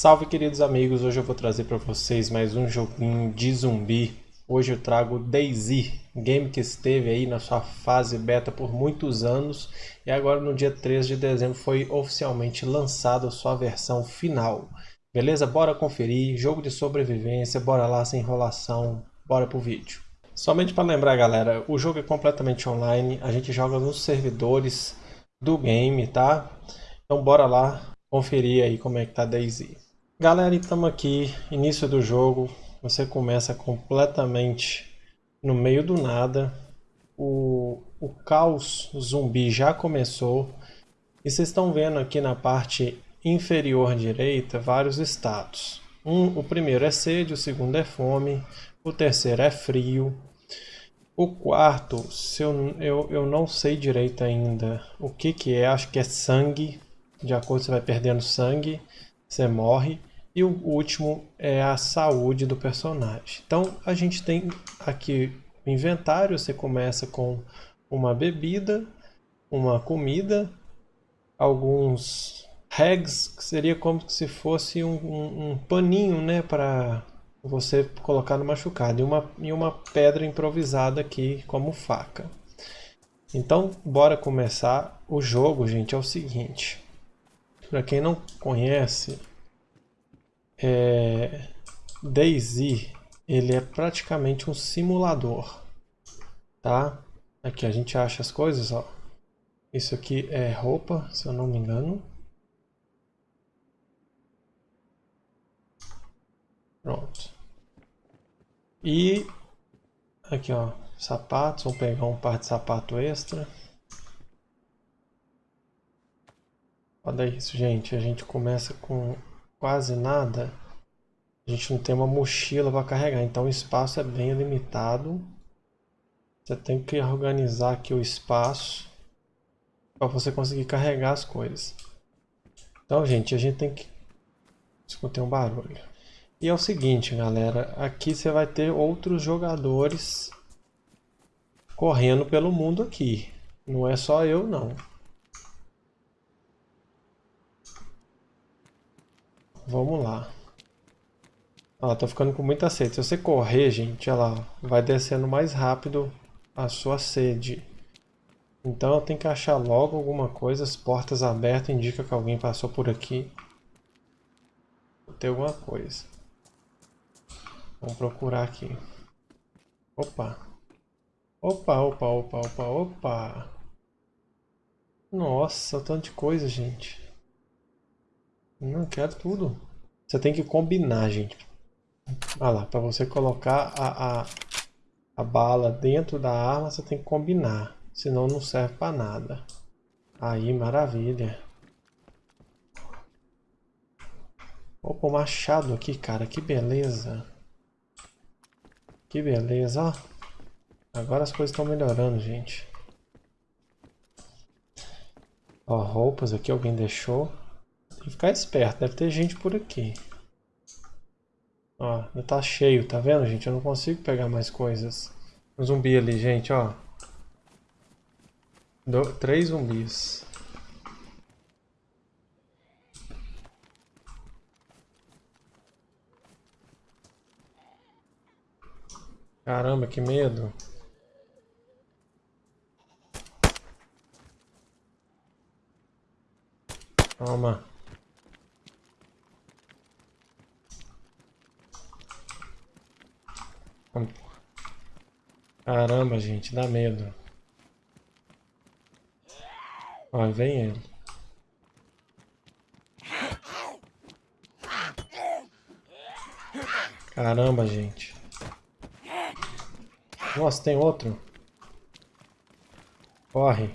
Salve queridos amigos, hoje eu vou trazer para vocês mais um joguinho de zumbi. Hoje eu trago DayZ, game que esteve aí na sua fase beta por muitos anos e agora no dia 13 de dezembro foi oficialmente lançada a sua versão final. Beleza? Bora conferir, jogo de sobrevivência, bora lá sem enrolação, bora pro vídeo. Somente para lembrar galera, o jogo é completamente online, a gente joga nos servidores do game, tá? Então bora lá conferir aí como é que tá Daisy. Galera, estamos aqui, início do jogo, você começa completamente no meio do nada, o, o caos zumbi já começou, e vocês estão vendo aqui na parte inferior direita vários status. Um, o primeiro é sede, o segundo é fome, o terceiro é frio, o quarto, se eu, eu, eu não sei direito ainda o que que é, acho que é sangue, de acordo você vai perdendo sangue, você morre. E o último é a saúde do personagem. Então a gente tem aqui o inventário, você começa com uma bebida, uma comida, alguns regs, que seria como se fosse um, um, um paninho né, para você colocar no machucado, e uma, e uma pedra improvisada aqui como faca. Então, bora começar. O jogo, gente, é o seguinte. Para quem não conhece, é, DayZ ele é praticamente um simulador, tá? Aqui a gente acha as coisas, ó. Isso aqui é roupa, se eu não me engano. Pronto. E aqui, ó, sapatos, vou pegar um par de sapato extra. Olha isso, gente. A gente começa com quase nada. A gente não tem uma mochila para carregar, então o espaço é bem limitado. Você tem que organizar aqui o espaço para você conseguir carregar as coisas. Então, gente, a gente tem que... Escutei um barulho. E é o seguinte, galera. Aqui você vai ter outros jogadores correndo pelo mundo aqui. Não é só eu, não. Vamos lá. Ela tá ficando com muita sede. Se você correr, gente, ela vai descendo mais rápido a sua sede. Então eu tenho que achar logo alguma coisa. As portas abertas indicam que alguém passou por aqui. Tem alguma coisa. Vamos procurar aqui. Opa. Opa, opa, opa, opa, opa. Nossa, tanto de coisa, gente. Não quero tudo. Você tem que combinar, gente. Olha lá, para você colocar a, a, a bala dentro da arma, você tem que combinar. Senão não serve para nada. Aí, maravilha. Opa, o machado aqui, cara. Que beleza. Que beleza, ó. Agora as coisas estão melhorando, gente. Ó, roupas aqui alguém deixou. Tem que ficar esperto, deve ter gente por aqui. Ó, ainda tá cheio, tá vendo, gente? Eu não consigo pegar mais coisas. Um zumbi ali, gente, ó. Do, três zumbis. Caramba, que medo. Toma. Caramba, gente, dá medo. Ó, vem ele. Caramba, gente. Nossa, tem outro. Corre.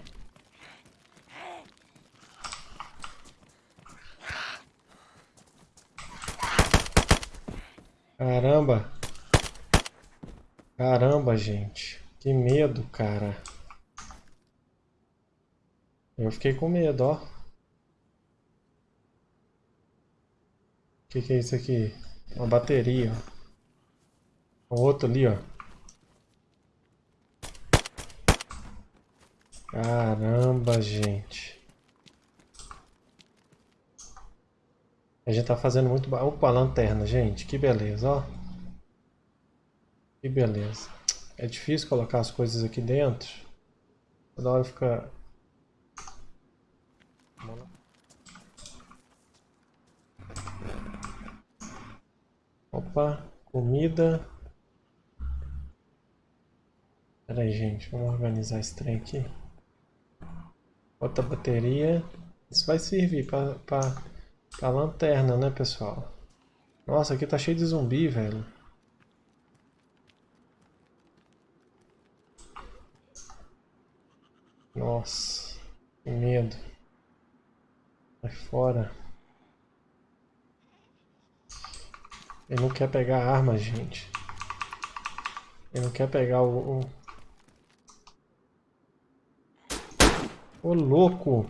Caramba. Caramba, gente. Que medo, cara. Eu fiquei com medo, ó. O que, que é isso aqui? Uma bateria, ó. Outro ali, ó. Caramba, gente. A gente tá fazendo muito... Opa, lanterna, gente. Que beleza, ó. Que beleza. É difícil colocar as coisas aqui dentro. Toda hora fica... Opa, comida. Pera aí, gente. Vamos organizar esse trem aqui. Outra bateria. Isso vai servir para a lanterna, né, pessoal? Nossa, aqui tá cheio de zumbi, velho. Nossa, que medo. Vai fora. Ele não quer pegar a arma, gente. Ele não quer pegar o... o... Ô, louco!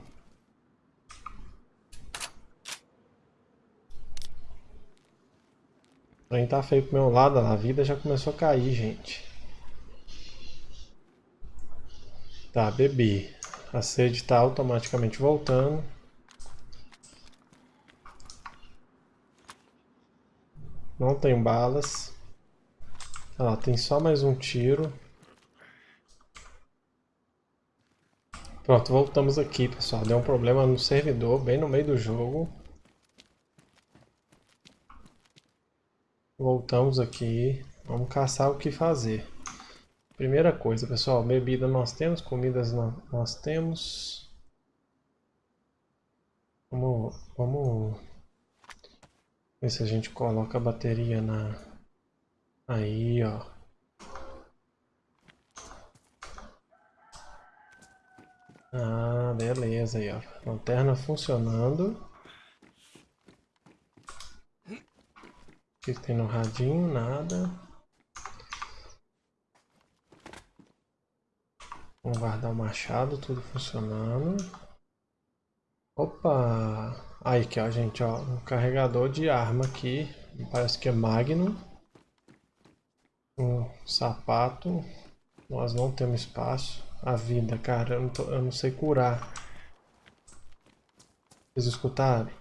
Trem tá feio pro meu lado, a vida já começou a cair, gente. Tá, bebi. A sede está automaticamente voltando. Não tem balas. Ah, tem só mais um tiro. Pronto, voltamos aqui, pessoal. Deu um problema no servidor, bem no meio do jogo. Voltamos aqui. Vamos caçar o que fazer. Primeira coisa, pessoal, bebida nós temos, comidas nós temos. Vamos, vamos ver se a gente coloca a bateria na... Aí, ó. Ah, beleza aí, ó. Lanterna funcionando. O que tem no radinho? Nada. Vamos guardar o machado, tudo funcionando. Opa! Aí aqui, ó, gente, ó, um carregador de arma aqui. Parece que é Magnum. Um sapato. Nós não temos espaço. A vida, cara, eu não, tô, eu não sei curar. Vocês escutaram?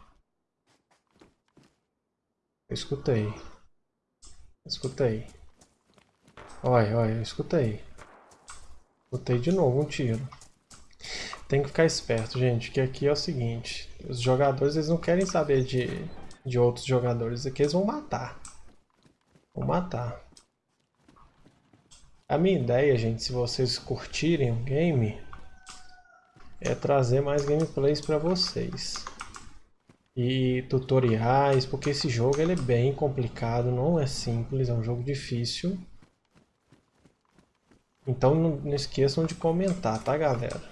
Eu escutei. escutei. Olha, olha, eu escutei. Botei de novo um tiro. Tem que ficar esperto, gente, que aqui é o seguinte. Os jogadores, eles não querem saber de, de outros jogadores. Aqui eles vão matar. Vão matar. A minha ideia, gente, se vocês curtirem o game, é trazer mais gameplays para vocês. E tutoriais, porque esse jogo ele é bem complicado, não é simples, é um jogo difícil. Então não, não esqueçam de comentar, tá galera?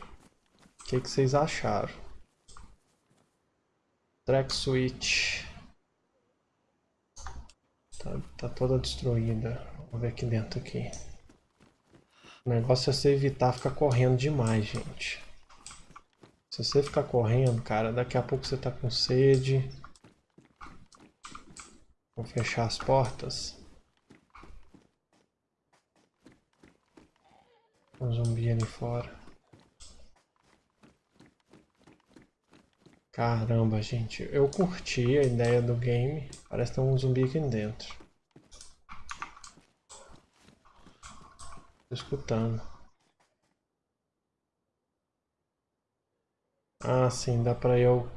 O que, que vocês acharam? Track switch. Tá, tá toda destruída. Vamos ver aqui dentro aqui. O negócio é você evitar ficar correndo demais, gente. Se você ficar correndo, cara, daqui a pouco você tá com sede. Vou fechar as portas. Um zumbi ali fora. Caramba, gente. Eu curti a ideia do game. Parece ter um zumbi aqui dentro. Tô escutando. Ah, sim. Dá pra eu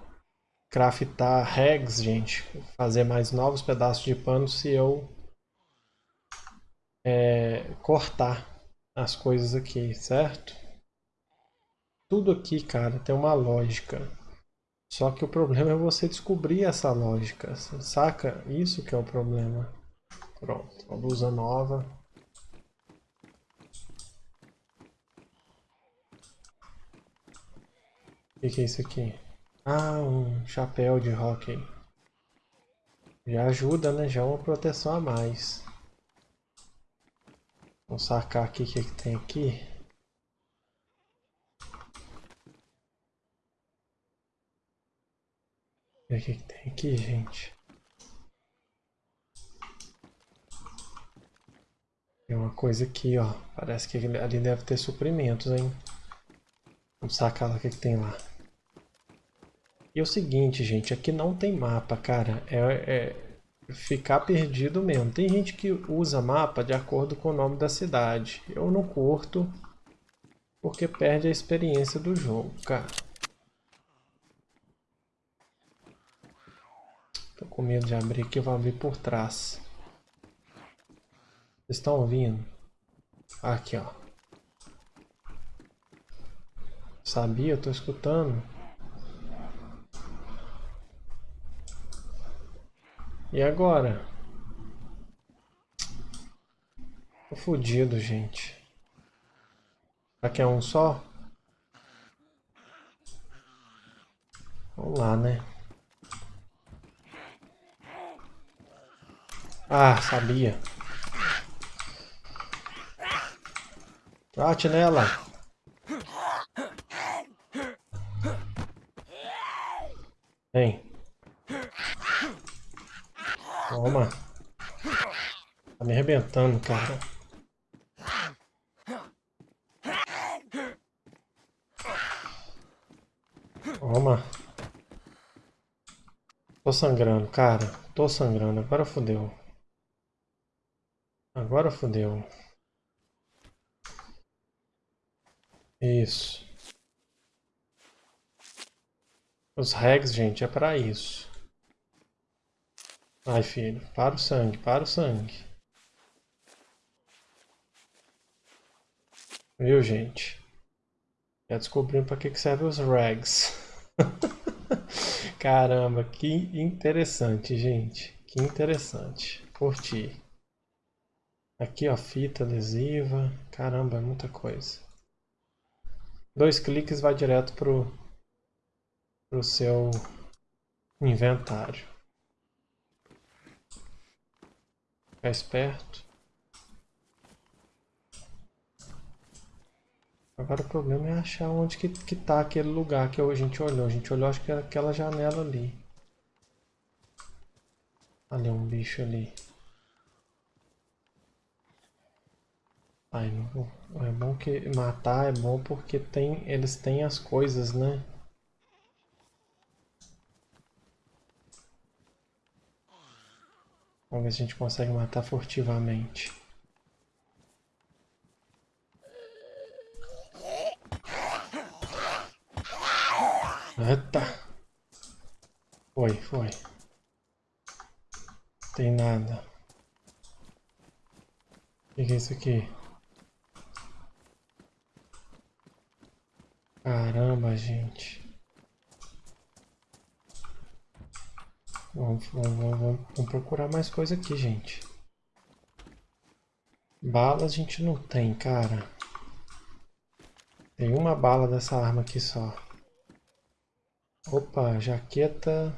craftar regs, gente. Fazer mais novos pedaços de pano se eu é, cortar as coisas aqui, certo? Tudo aqui, cara, tem uma lógica. Só que o problema é você descobrir essa lógica, saca? Isso que é o problema. Pronto, uma blusa nova. O que, que é isso aqui? Ah, um chapéu de hockey. Já ajuda, né? Já é uma proteção a mais. Vamos sacar aqui o que, que tem aqui. O que, que tem aqui, gente? Tem uma coisa aqui, ó. Parece que ali deve ter suprimentos, hein? Vamos sacar lá o que, que tem lá. E é o seguinte, gente, aqui não tem mapa, cara. É, é ficar perdido mesmo. Tem gente que usa mapa de acordo com o nome da cidade. Eu não curto, porque perde a experiência do jogo, cara. Tô com medo de abrir aqui, eu vou abrir por trás. Vocês estão ouvindo? Aqui, ó. Sabia? Eu tô escutando. E agora? Tô fudido, gente. Será que é um só? Vamos lá, né? Ah, sabia. Bate nela. Vem. Toma. Tá me arrebentando, cara. Toma. Tô sangrando, cara. Tô sangrando. Agora fodeu. Agora fodeu. Isso. Os regs, gente, é pra isso. Ai, filho. Para o sangue, para o sangue. Viu, gente? Já descobrimos para que, que servem os rags. Caramba, que interessante, gente. Que interessante. Curti. Aqui, ó, fita adesiva. Caramba, é muita coisa. Dois cliques vai direto pro, pro seu inventário. Ficar esperto. Agora o problema é achar onde que, que tá aquele lugar que a gente olhou. A gente olhou, acho que era aquela janela ali. Ali um bicho ali. Ai, não, é bom que matar é bom porque tem, eles têm as coisas, né? Vamos ver se a gente consegue matar furtivamente. Eita! Foi, foi. Tem nada. O que é isso aqui? Caramba, gente. Vamos, vamos, vamos, vamos procurar mais coisa aqui, gente. Bala a gente não tem, cara. Tem uma bala dessa arma aqui só. Opa, jaqueta.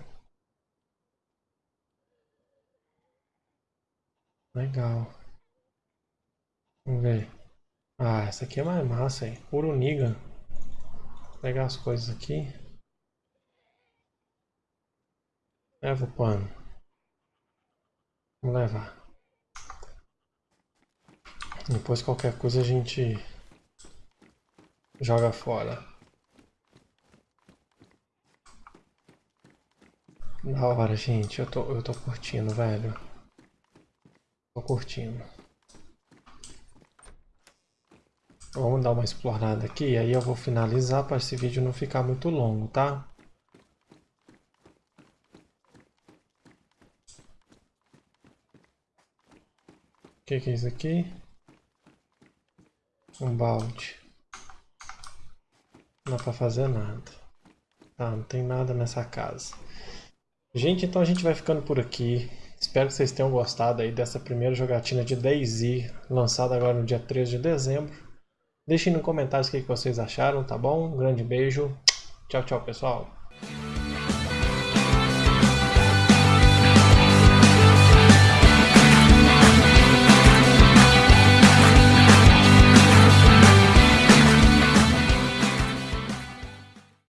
Legal. Vamos ver. Ah, essa aqui é mais massa, hein? Uruniga pegar as coisas aqui. Leva o pano. Vamos levar. Depois qualquer coisa a gente joga fora. Da hora, gente. Eu tô, eu tô curtindo, velho. Tô curtindo. Vamos dar uma explorada aqui, aí eu vou finalizar para esse vídeo não ficar muito longo, tá? Que, que é isso aqui? Um balde. Não dá pra fazer nada. Tá, não tem nada nessa casa. Gente, então a gente vai ficando por aqui. Espero que vocês tenham gostado aí dessa primeira jogatina de DayZ, lançada agora no dia 13 de dezembro. Deixem nos comentários o que vocês acharam, tá bom? Um grande beijo. Tchau, tchau, pessoal.